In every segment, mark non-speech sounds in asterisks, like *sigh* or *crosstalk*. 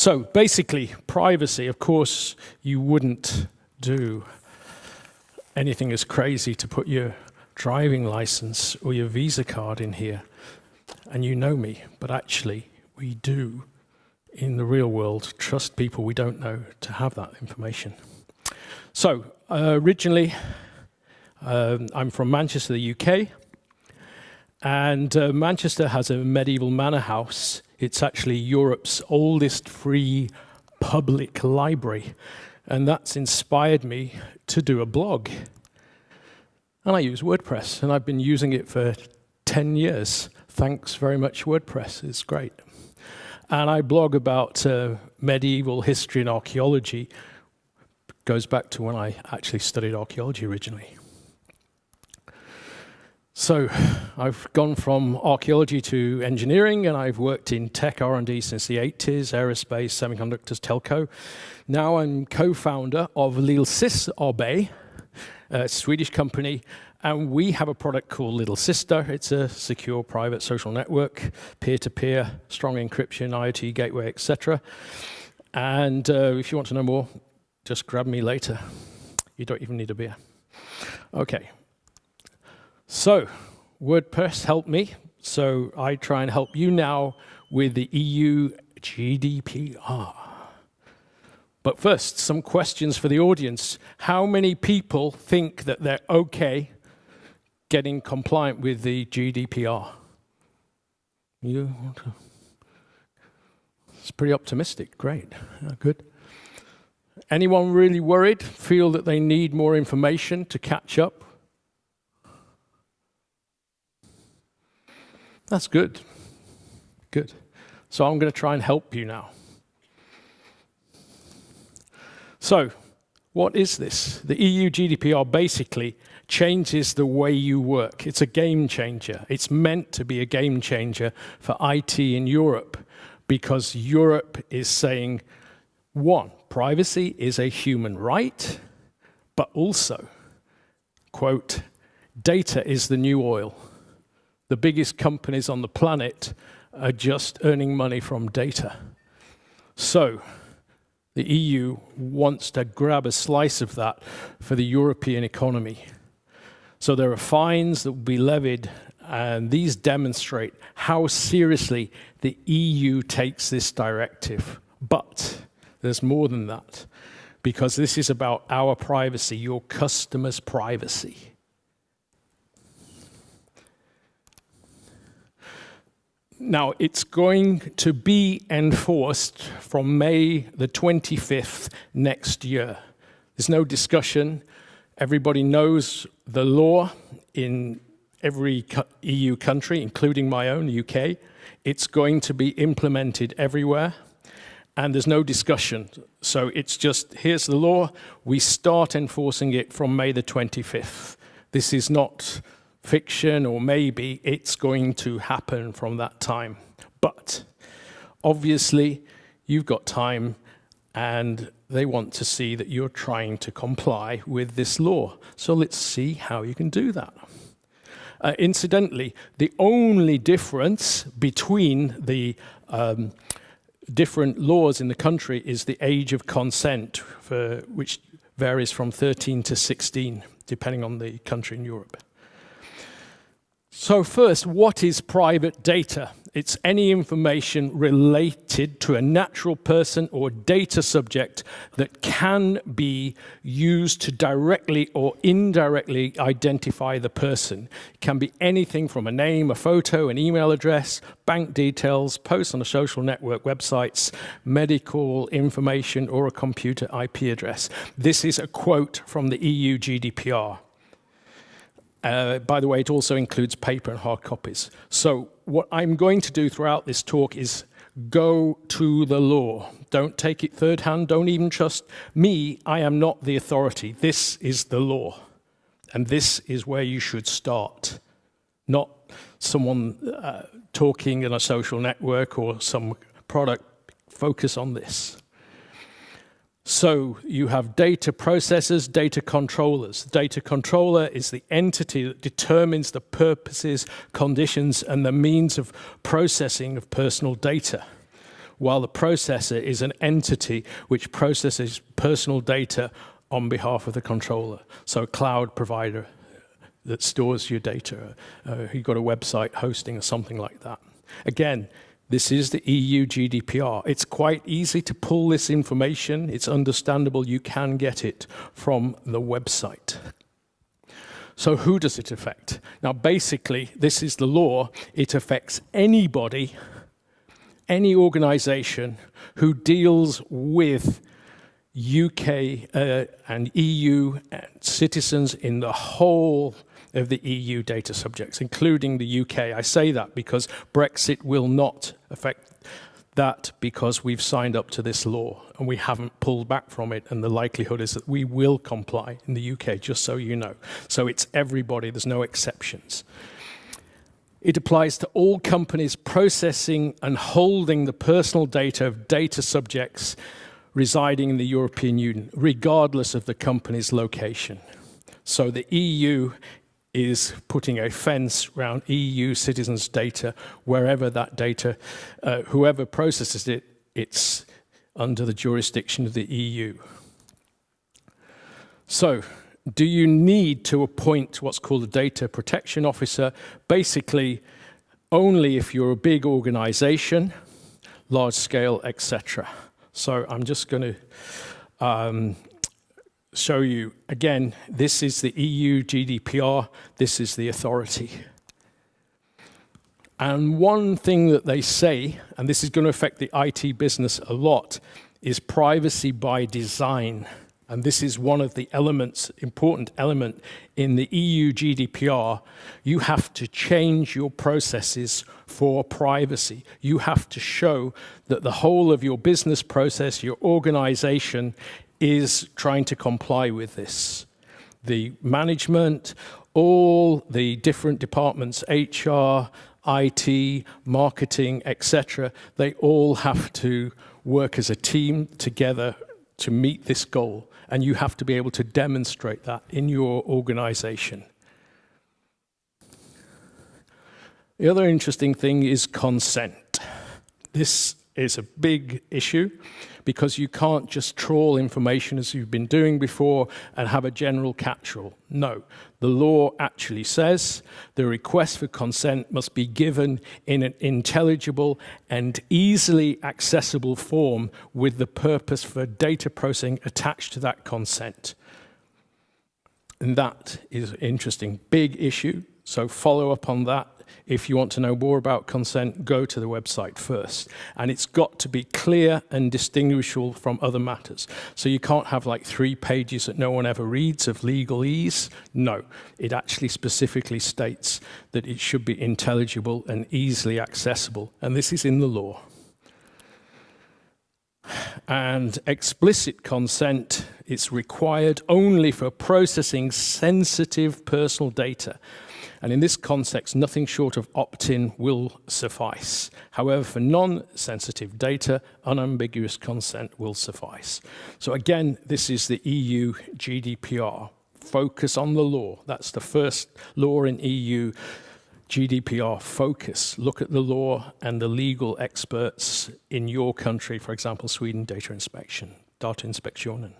So basically, privacy, of course, you wouldn't do anything as crazy to put your driving license or your Visa card in here. And you know me, but actually, we do, in the real world, trust people we don't know to have that information. So, uh, originally, um, I'm from Manchester, the UK, and uh, Manchester has a medieval manor house. It's actually Europe's oldest free public library, and that's inspired me to do a blog. And I use WordPress, and I've been using it for 10 years. Thanks very much, WordPress. It's great. And I blog about uh, medieval history and archaeology. Goes back to when I actually studied archaeology originally. So I've gone from archaeology to engineering, and I've worked in tech R&D since the 80s, aerospace, semiconductors, telco. Now I'm co-founder of Lille Sys AB, a Swedish company, and we have a product called Little Sister. It's a secure private social network, peer-to-peer, -peer, strong encryption, IoT gateway, etc. And uh, if you want to know more, just grab me later. You don't even need a beer. Okay. So, WordPress helped me, so I try and help you now with the EU GDPR. But first, some questions for the audience. How many people think that they're okay getting compliant with the GDPR? You It's pretty optimistic. Great. Good. Anyone really worried? Feel that they need more information to catch up? That's good. Good. So I'm going to try and help you now. So, what is this? The EU GDPR basically changes the way you work. It's a game changer. It's meant to be a game changer for IT in Europe because Europe is saying, one, privacy is a human right, but also, quote, data is the new oil the biggest companies on the planet are just earning money from data. So the EU wants to grab a slice of that for the European economy. So there are fines that will be levied, and these demonstrate how seriously the EU takes this directive. But there's more than that, because this is about our privacy, your customers' privacy. Now, it's going to be enforced from May the 25th next year. There's no discussion. Everybody knows the law in every EU country, including my own, UK. It's going to be implemented everywhere, and there's no discussion. So it's just, here's the law, we start enforcing it from May the 25th. This is not fiction or maybe it's going to happen from that time. But obviously, you've got time and they want to see that you're trying to comply with this law. So let's see how you can do that. Uh, incidentally, the only difference between the um, different laws in the country is the age of consent, for, which varies from 13 to 16, depending on the country in Europe. So first, what is private data? It's any information related to a natural person or data subject that can be used to directly or indirectly identify the person. It can be anything from a name, a photo, an email address, bank details, posts on a social network, websites, medical information, or a computer IP address. This is a quote from the EU GDPR. Uh, by the way, it also includes paper and hard copies. So what I'm going to do throughout this talk is go to the law. Don't take it third hand. Don't even trust me. I am not the authority. This is the law. And this is where you should start, not someone uh, talking in a social network or some product. Focus on this. So you have data processors, data controllers. The data controller is the entity that determines the purposes, conditions, and the means of processing of personal data. while the processor is an entity which processes personal data on behalf of the controller. So a cloud provider that stores your data. Uh, you've got a website hosting or something like that. Again, this is the EU GDPR. It's quite easy to pull this information. It's understandable. You can get it from the website. So who does it affect? Now, basically, this is the law. It affects anybody, any organization who deals with UK uh, and EU citizens in the whole of the EU data subjects, including the UK. I say that because Brexit will not affect that because we've signed up to this law and we haven't pulled back from it and the likelihood is that we will comply in the UK, just so you know. So it's everybody, there's no exceptions. It applies to all companies processing and holding the personal data of data subjects residing in the European Union, regardless of the company's location. So the EU is putting a fence around EU citizens' data wherever that data, uh, whoever processes it, it's under the jurisdiction of the EU. So, do you need to appoint what's called a data protection officer? Basically, only if you're a big organization, large scale, etc. So I'm just going to um, show you, again, this is the EU GDPR, this is the authority. And one thing that they say, and this is going to affect the IT business a lot, is privacy by design. And this is one of the elements, important element in the EU GDPR. You have to change your processes for privacy. You have to show that the whole of your business process, your organization is trying to comply with this. The management, all the different departments, HR, IT, marketing, etc., they all have to work as a team together to meet this goal. And you have to be able to demonstrate that in your organization. The other interesting thing is consent. This is a big issue because you can't just trawl information as you've been doing before and have a general catch-all. No, the law actually says the request for consent must be given in an intelligible and easily accessible form with the purpose for data processing attached to that consent. And that is an interesting big issue. So follow up on that if you want to know more about consent, go to the website first. And it's got to be clear and distinguishable from other matters. So you can't have like three pages that no one ever reads of legalese. No, it actually specifically states that it should be intelligible and easily accessible. And this is in the law. And explicit consent is required only for processing sensitive personal data and in this context, nothing short of opt-in will suffice. However, for non-sensitive data, unambiguous consent will suffice. So again, this is the EU GDPR. Focus on the law. That's the first law in EU GDPR focus. Look at the law and the legal experts in your country, for example, Sweden Data Inspection, Datainspektionen.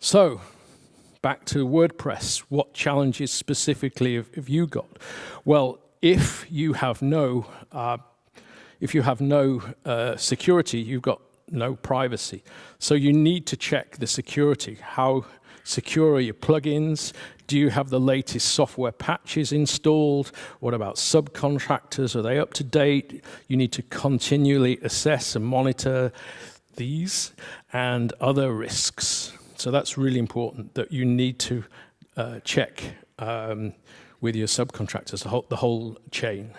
So back to WordPress, what challenges specifically have, have you got? Well, if you have no, uh, if you have no uh, security, you've got no privacy. So you need to check the security. How secure are your plugins? Do you have the latest software patches installed? What about subcontractors? Are they up to date? You need to continually assess and monitor these and other risks. So that's really important that you need to uh, check um, with your subcontractors, the whole, the whole chain,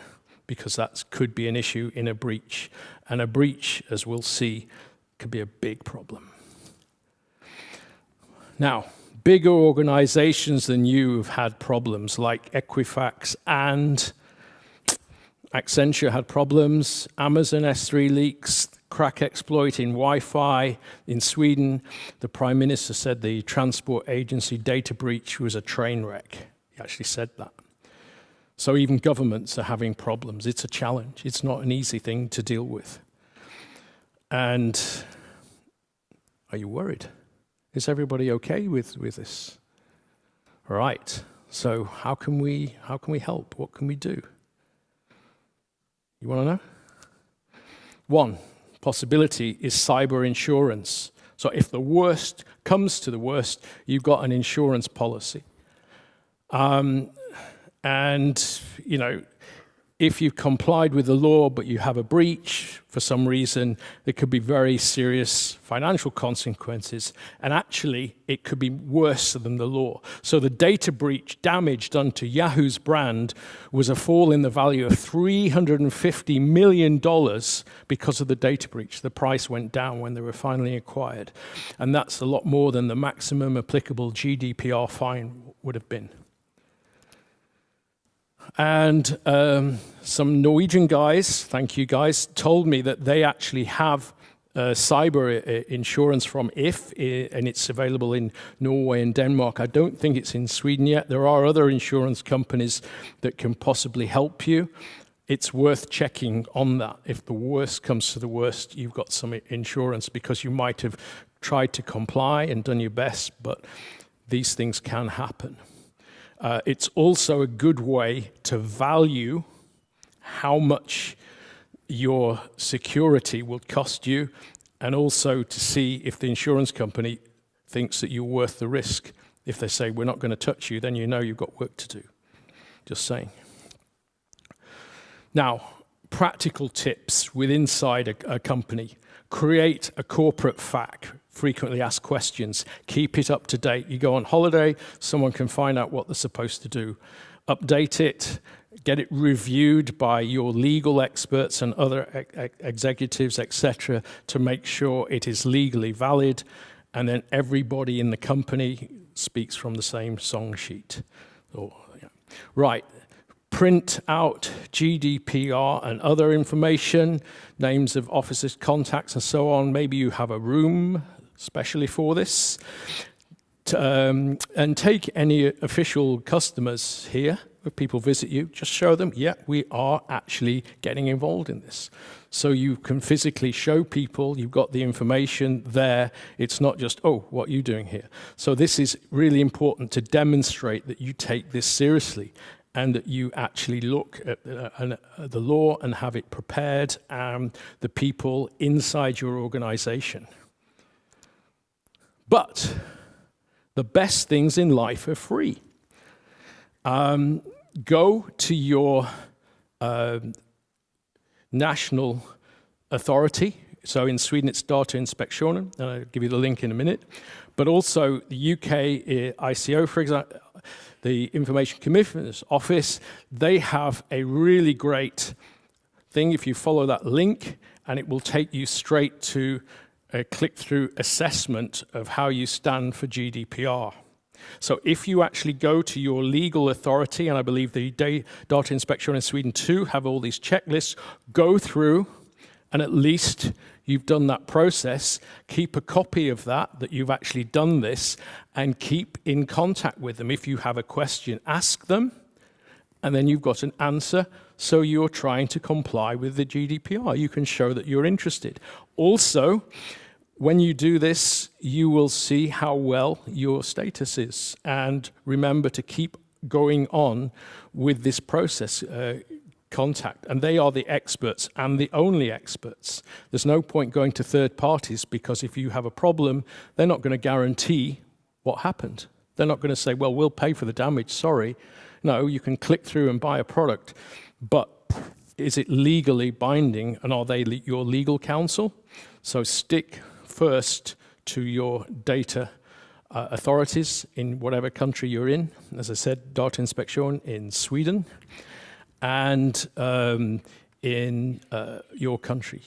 because that could be an issue in a breach. And a breach, as we'll see, could be a big problem. Now, bigger organizations than you have had problems like Equifax and Accenture had problems, Amazon S3 leaks, KRACK exploit in Wi-Fi in Sweden. The Prime Minister said the transport agency data breach was a train wreck. He actually said that. So even governments are having problems. It's a challenge. It's not an easy thing to deal with. And are you worried? Is everybody okay with, with this? Right. So how can we how can we help? What can we do? You want to know? One possibility is cyber insurance. So if the worst comes to the worst, you've got an insurance policy. Um, and, you know, if you've complied with the law but you have a breach for some reason, there could be very serious financial consequences. And actually, it could be worse than the law. So the data breach damage done to Yahoo's brand was a fall in the value of $350 million because of the data breach. The price went down when they were finally acquired. And that's a lot more than the maximum applicable GDPR fine would have been. And um, some Norwegian guys, thank you guys, told me that they actually have uh, cyber uh, insurance from If, and it's available in Norway and Denmark. I don't think it's in Sweden yet. There are other insurance companies that can possibly help you. It's worth checking on that. If the worst comes to the worst, you've got some insurance because you might have tried to comply and done your best, but these things can happen. Uh, it's also a good way to value how much your security will cost you and also to see if the insurance company thinks that you're worth the risk. If they say, we're not going to touch you, then you know you've got work to do. Just saying. Now, practical tips with inside a, a company. Create a corporate FAQ frequently asked questions. Keep it up to date. You go on holiday, someone can find out what they're supposed to do. Update it, get it reviewed by your legal experts and other e executives, etc., to make sure it is legally valid. And then everybody in the company speaks from the same song sheet. Yeah. Right, print out GDPR and other information, names of officers, contacts, and so on. Maybe you have a room especially for this. Um, and take any official customers here, if people visit you, just show them, yeah, we are actually getting involved in this. So you can physically show people, you've got the information there. It's not just, oh, what are you doing here? So this is really important to demonstrate that you take this seriously and that you actually look at uh, uh, the law and have it prepared and the people inside your organization. But the best things in life are free. Um, go to your uh, national authority. So in Sweden, it's Datainspektionen, and I'll give you the link in a minute. But also the UK uh, ICO, for example, the Information Commissioner's Office, they have a really great thing if you follow that link, and it will take you straight to a click-through assessment of how you stand for GDPR. So if you actually go to your legal authority, and I believe the data inspection in Sweden too have all these checklists, go through and at least you've done that process, keep a copy of that, that you've actually done this, and keep in contact with them. If you have a question, ask them, and then you've got an answer, so you're trying to comply with the GDPR. You can show that you're interested. Also, when you do this, you will see how well your status is. And remember to keep going on with this process. Uh, contact and they are the experts and the only experts there's no point going to third parties because if you have a problem they're not going to guarantee what happened they're not going to say well we'll pay for the damage sorry no you can click through and buy a product but is it legally binding and are they le your legal counsel so stick first to your data uh, authorities in whatever country you're in. As I said, Datainspektion in Sweden and um, in uh, your country.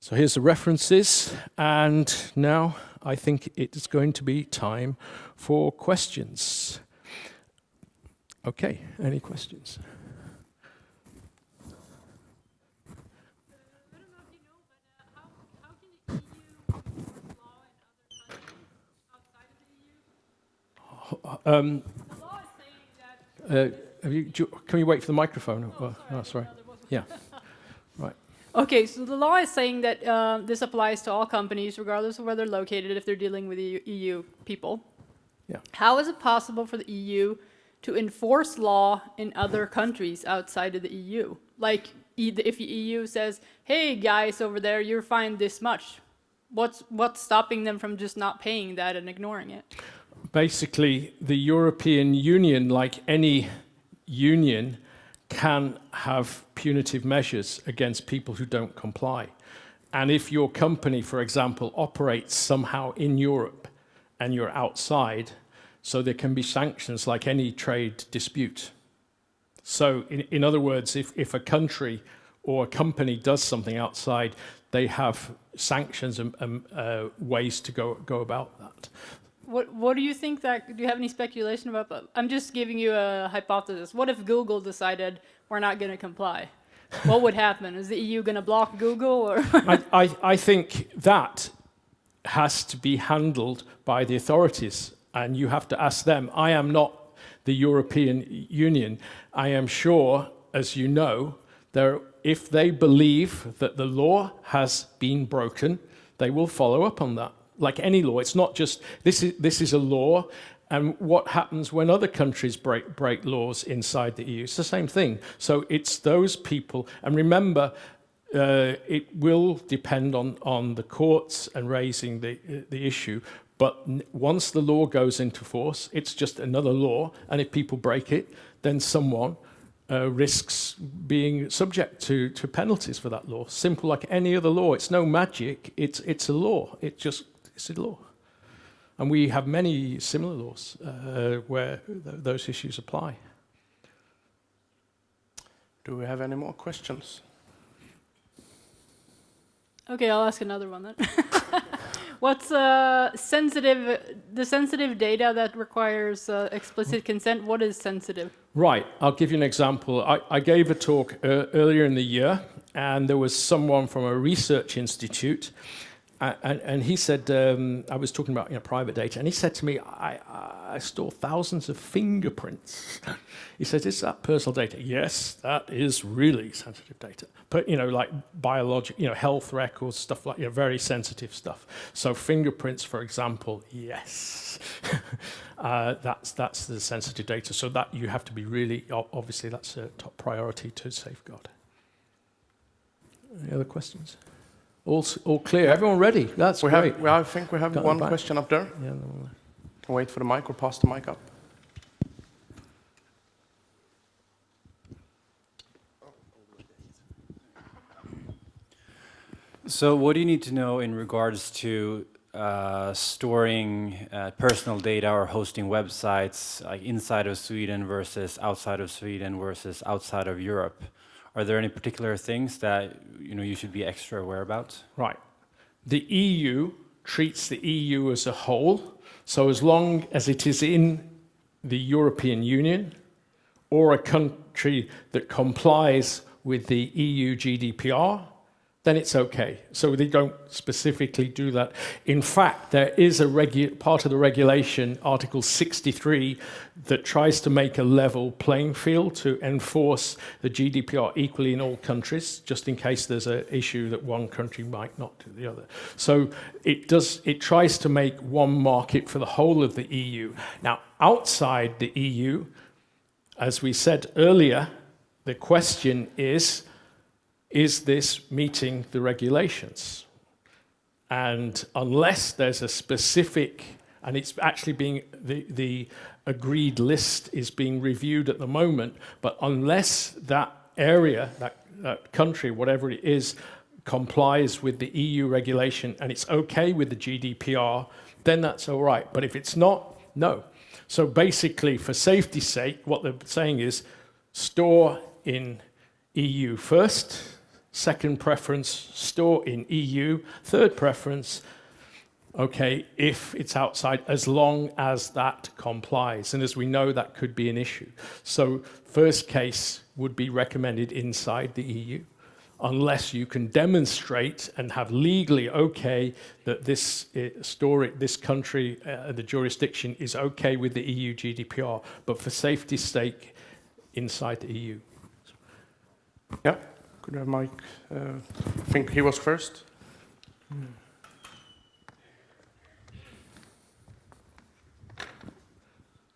So here's the references, and now I think it's going to be time for questions. Okay, any questions? Um, Uh, you, can you wait for the microphone? Oh, oh sorry. Yeah. Right. Okay, so the law is saying that uh, this applies to all companies, regardless of where they're located, if they're dealing with EU, EU people. Yeah. How is it possible for the EU to enforce law in other countries outside of the EU? Like, if the EU says, hey, guys over there, you're fined this much, what's, what's stopping them from just not paying that and ignoring it? Basically, the European Union, like any union, can have punitive measures against people who don't comply. And if your company, for example, operates somehow in Europe and you're outside, so there can be sanctions like any trade dispute. So in, in other words, if, if a country or a company does something outside, they have sanctions and, and uh, ways to go, go about that. What, what do you think that, do you have any speculation about that? I'm just giving you a hypothesis. What if Google decided we're not going to comply? what would happen? Is the EU going to block Google? Or I, I, I think that has to be handled by the authorities and you have to ask them. I am not the European Union. I am sure, as you know, there, if they believe that the law has been broken, they will follow up on that like any law. It's not just, this is, this is a law, and what happens when other countries break, break laws inside the EU. It's the same thing. So it's those people, and remember, uh, it will depend on, on the courts and raising the, the issue, but once the law goes into force, it's just another law, and if people break it, then someone uh, risks being subject to, to penalties for that law. Simple like any other law. It's no magic, it's, it's a law. It just is a law. And we have many similar laws uh, where th those issues apply. Do we have any more questions? Okay, I'll ask another one then. *laughs* What's uh, sensitive, the sensitive data that requires uh, explicit consent, what is sensitive? Right, I'll give you an example. I, I gave a talk uh, earlier in the year and there was someone from a research institute and, and, he said, um, I was talking about you know, private data, and he said to me, I, I store thousands of fingerprints. he says, is that personal data? Yes, that is really sensitive data. But, you know, like biologic, you know, health records, stuff like, you know, very sensitive stuff. So fingerprints, for example, yes. *laughs* uh, that's, that's the sensitive data. So that you have to be really, obviously that's a top priority to safeguard. Any other questions? All, all clear. Everyone ready? That's we great. Have, I think we have Got one question up there. Yeah, no, wait for the mic or pass the mic up. So what do you need to know in regards to uh, storing uh, personal data or hosting websites like inside of Sweden versus outside of Sweden versus outside of Europe? Are there any particular things that you know you should be extra aware about? Right. The EU treats the EU as a whole. So as long as it is in the European Union or a country that complies with the EU GDPR, then it's okay. So they don't specifically do that. In fact, there is a part of the regulation, Article 63, that tries to make a level playing field to enforce the GDPR equally in all countries, just in case there's an issue that one country might not do the other. So it does. It tries to make one market for the whole of the EU. Now, outside the EU, as we said earlier, the question is, is this meeting the regulations? And unless there's a specific, and it's actually being, the, the agreed list is being reviewed at the moment, but unless that area, that, that country, whatever it is, complies with the EU regulation and it's okay with the GDPR, then that's all right. But if it's not, no. So basically, for safety's sake, what they're saying is store in EU first, Second preference, store in EU. Third preference, okay, if it's outside, as long as that complies. And as we know, that could be an issue. So first case would be recommended inside the EU, unless you can demonstrate and have legally okay that this uh, store, this country, uh, the jurisdiction is okay with the EU GDPR. But for safety's sake, inside the EU. Yeah, could I have mic? Uh, I think he was first.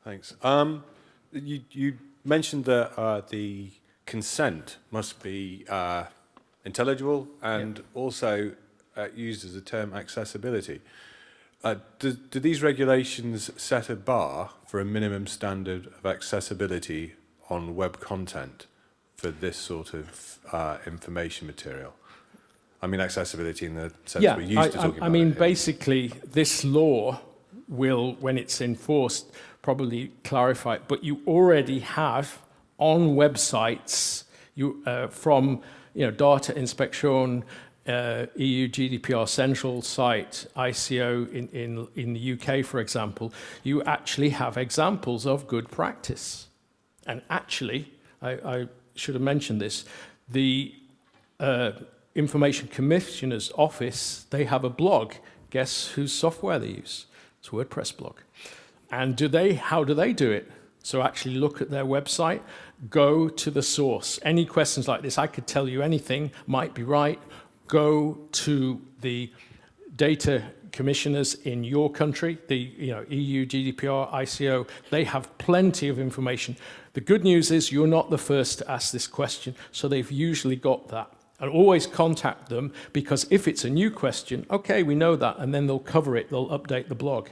Thanks. Um, you, you mentioned that uh, the consent must be uh, intelligible and also uh, used as a term accessibility. Uh, do, do these regulations set a bar for a minimum standard of accessibility on web content for this sort of uh, information material? I mean accessibility in the sense yeah, we're used I, to I- talking I about. mean, it basically, this law will, when it's enforced, probably clarify it. But you already have on websites you, uh, from you know, Data Inspection, uh, EU GDPR Central site, ICO in, in, in the UK, for example, you actually have examples of good practice. And actually, I, I should have mentioned this, the uh, Information Commissioner's Office, they have a blog. Guess whose software they use? It's WordPress blog. And do they, how do they do it? So actually look at their website, go to the source. Any questions like this, I could tell you anything, might be right. Go to the data commissioners in your country, the you know, EU, GDPR, ICO, they have plenty of information. The good news is you're not the first to ask this question, so they've usually got that. And always contact them because if it's a new question, okay, we know that, and then they'll cover it, they'll update the blog.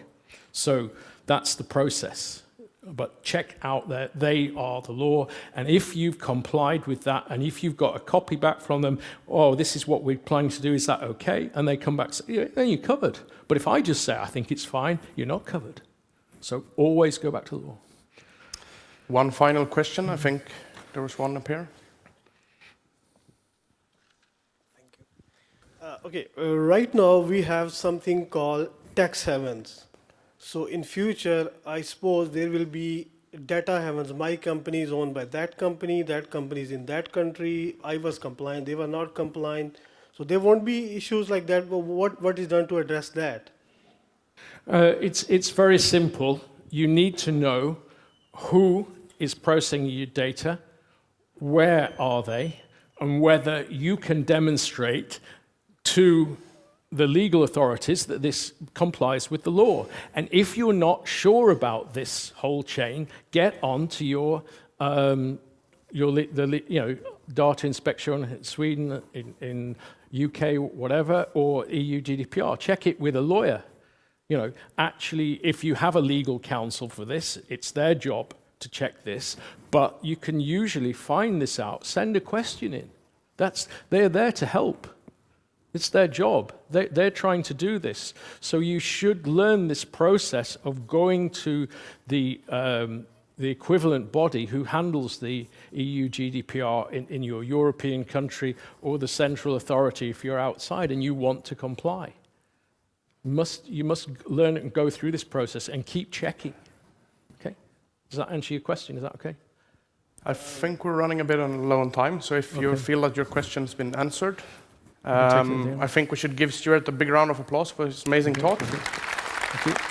So that's the process. But check out that they are the law. And if you've complied with that, and if you've got a copy back from them, oh, this is what we're planning to do, is that okay? And they come back say, yeah, then you're covered. But if I just say, I think it's fine, you're not covered. So always go back to the law. One final question. I think there was one up here. Thank Uh, okay, uh, right now we have something called tax havens. So in future, I suppose there will be data havens. My company is owned by that company, that company is in that country. I was compliant, they were not compliant. So there won't be issues like that. But what, what is done to address that? Uh, it's, it's very simple. You need to know who is processing your data, where are they, and whether you can demonstrate to the legal authorities that this complies with the law. And if you're not sure about this whole chain, get on to your, um, your the, you know, data inspection in Sweden, in, in UK, whatever, or EU GDPR. Check it with a lawyer. You know, actually, if you have a legal counsel for this, it's their job to check this, but you can usually find this out. Send a question in. That's, they're there to help. It's their job. They, they're trying to do this. So you should learn this process of going to the, um, the equivalent body who handles the EU GDPR in, in your European country or the central authority if you're outside and you want to comply. You must, you must learn and go through this process and keep checking. Okay? Does that answer your question? Is that okay? I think we're running a bit on low on time, so if you feel that your question's been answered, can take it um. I think we should give Stuart a big round of applause for his amazing talk. Thank you.